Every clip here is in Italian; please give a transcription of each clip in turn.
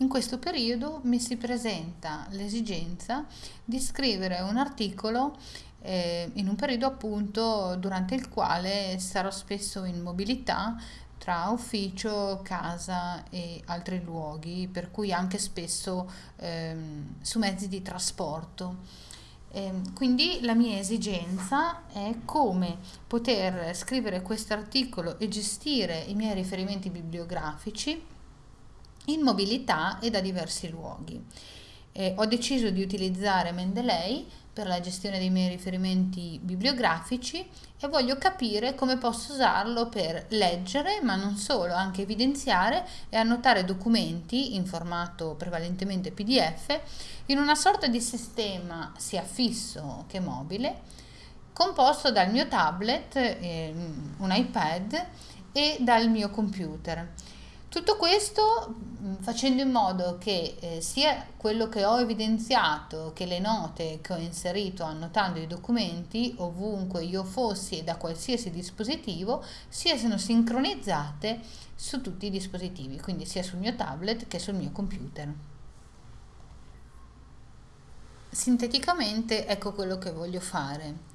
in questo periodo mi si presenta l'esigenza di scrivere un articolo eh, in un periodo appunto durante il quale sarò spesso in mobilità tra ufficio, casa e altri luoghi, per cui anche spesso ehm, su mezzi di trasporto. Eh, quindi la mia esigenza è come poter scrivere questo articolo e gestire i miei riferimenti bibliografici in mobilità e da diversi luoghi. Eh, ho deciso di utilizzare Mendeley per la gestione dei miei riferimenti bibliografici e voglio capire come posso usarlo per leggere, ma non solo, anche evidenziare e annotare documenti in formato prevalentemente PDF in una sorta di sistema sia fisso che mobile, composto dal mio tablet, eh, un iPad e dal mio computer. Tutto questo mm, facendo in modo che eh, sia quello che ho evidenziato che le note che ho inserito annotando i documenti ovunque io fossi e da qualsiasi dispositivo siano sincronizzate su tutti i dispositivi, quindi sia sul mio tablet che sul mio computer. Sinteticamente ecco quello che voglio fare.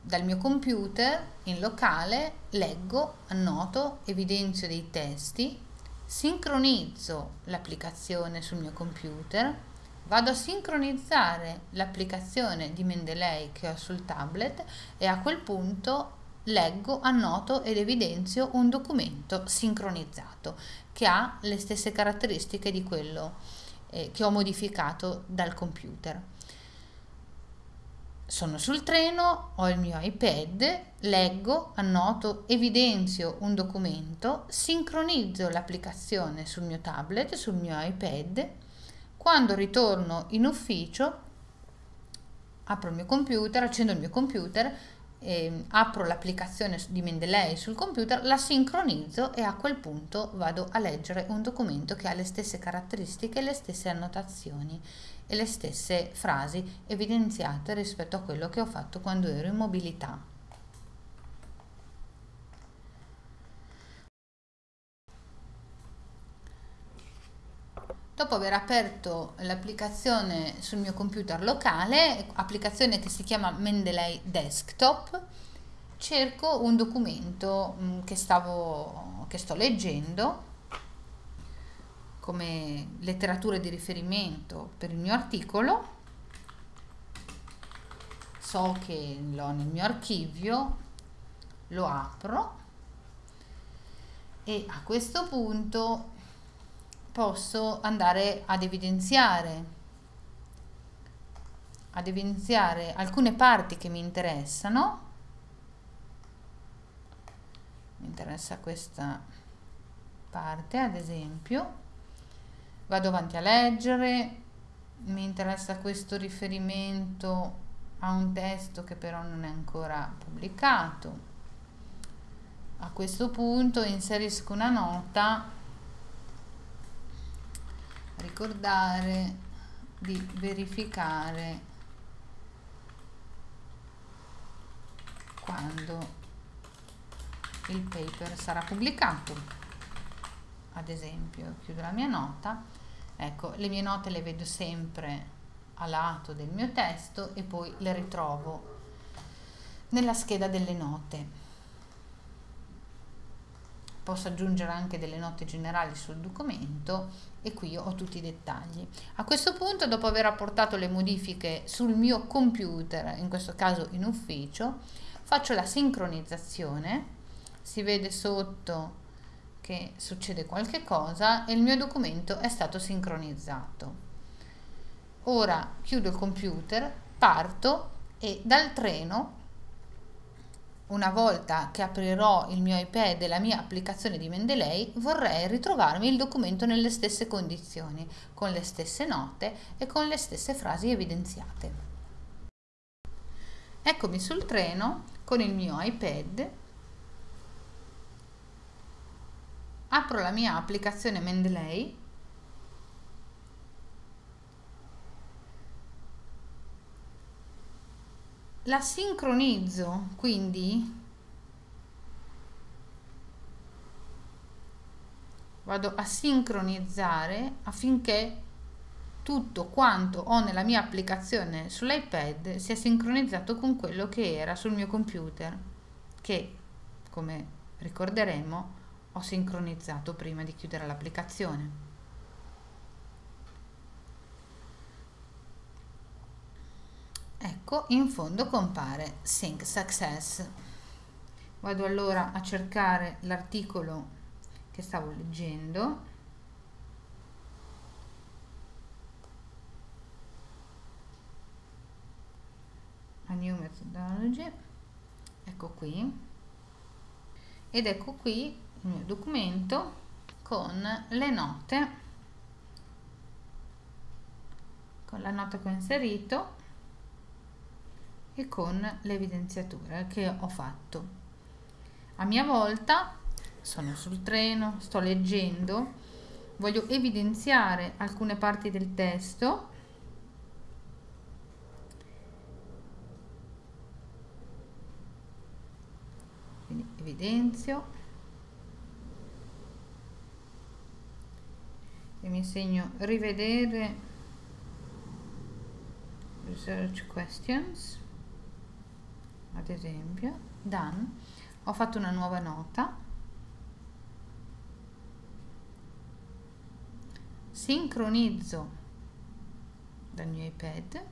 Dal mio computer in locale leggo, annoto, evidenzio dei testi sincronizzo l'applicazione sul mio computer, vado a sincronizzare l'applicazione di Mendeley che ho sul tablet e a quel punto leggo, annoto ed evidenzio un documento sincronizzato che ha le stesse caratteristiche di quello eh, che ho modificato dal computer sono sul treno, ho il mio iPad, leggo, annoto, evidenzio un documento, sincronizzo l'applicazione sul mio tablet, sul mio iPad. Quando ritorno in ufficio, apro il mio computer, accendo il mio computer, eh, apro l'applicazione di Mendeley sul computer, la sincronizzo e a quel punto vado a leggere un documento che ha le stesse caratteristiche le stesse annotazioni e le stesse frasi evidenziate rispetto a quello che ho fatto quando ero in mobilità. Dopo aver aperto l'applicazione sul mio computer locale, applicazione che si chiama Mendeley Desktop, cerco un documento mm, che, stavo, che sto leggendo come letteratura di riferimento per il mio articolo. So che l'ho nel mio archivio lo apro e a questo punto posso andare ad evidenziare ad evidenziare alcune parti che mi interessano. Mi interessa questa parte ad esempio. Vado avanti a leggere, mi interessa questo riferimento a un testo che però non è ancora pubblicato. A questo punto inserisco una nota, ricordare di verificare quando il paper sarà pubblicato. Ad esempio chiudo la mia nota. Ecco le mie note le vedo sempre a lato del mio testo e poi le ritrovo nella scheda delle note posso aggiungere anche delle note generali sul documento e qui ho tutti i dettagli. A questo punto, dopo aver apportato le modifiche sul mio computer, in questo caso in ufficio, faccio la sincronizzazione, si vede sotto che succede qualche cosa e il mio documento è stato sincronizzato. Ora chiudo il computer, parto e dal treno, una volta che aprirò il mio iPad e la mia applicazione di Mendeley, vorrei ritrovarmi il documento nelle stesse condizioni, con le stesse note e con le stesse frasi evidenziate. Eccomi sul treno con il mio iPad apro la mia applicazione Mendeley la sincronizzo quindi vado a sincronizzare affinché tutto quanto ho nella mia applicazione sull'iPad sia sincronizzato con quello che era sul mio computer, che come ricorderemo ho sincronizzato prima di chiudere l'applicazione. Ecco, in fondo compare Sync Success. Vado allora a cercare l'articolo che stavo leggendo. A New Methodology. Ecco qui. Ed ecco qui il mio documento con le note. Con la nota che ho inserito e con l'evidenziatura che ho fatto. A mia volta sono sul treno sto leggendo voglio evidenziare alcune parti del testo. Quindi evidenzio. E mi segno rivedere research questions ad esempio. Done ho fatto una nuova nota. Sincronizzo dal mio ipad.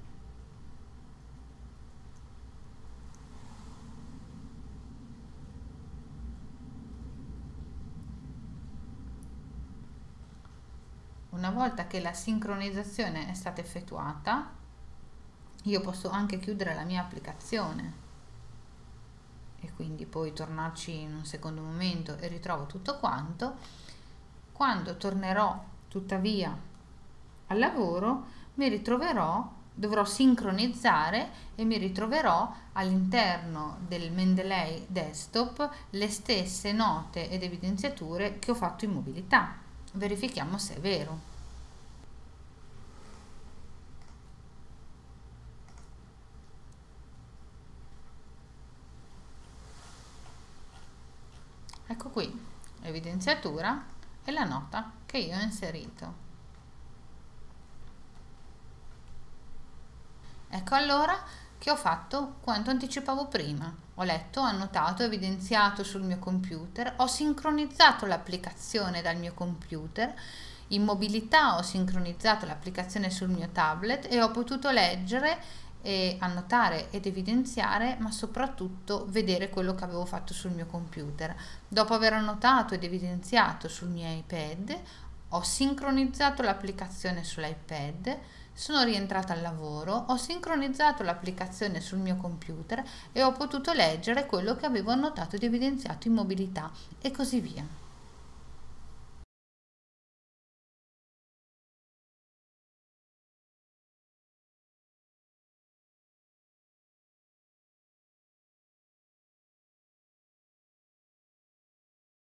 Una volta che la sincronizzazione è stata effettuata io posso anche chiudere la mia applicazione e quindi poi tornarci in un secondo momento e ritrovo tutto quanto quando tornerò tuttavia al lavoro mi ritroverò dovrò sincronizzare e mi ritroverò all'interno del Mendeley desktop le stesse note ed evidenziature che ho fatto in mobilità verifichiamo se è vero. Ecco qui l'evidenziatura e la nota che io ho inserito. Ecco allora che ho fatto quanto anticipavo prima. Ho letto, annotato, evidenziato sul mio computer, ho sincronizzato l'applicazione dal mio computer, in mobilità ho sincronizzato l'applicazione sul mio tablet e ho potuto leggere e annotare ed evidenziare, ma soprattutto vedere quello che avevo fatto sul mio computer. Dopo aver annotato ed evidenziato sul mio iPad, ho sincronizzato l'applicazione sull'iPad, sono rientrata al lavoro, ho sincronizzato l'applicazione sul mio computer e ho potuto leggere quello che avevo annotato ed evidenziato in mobilità e così via.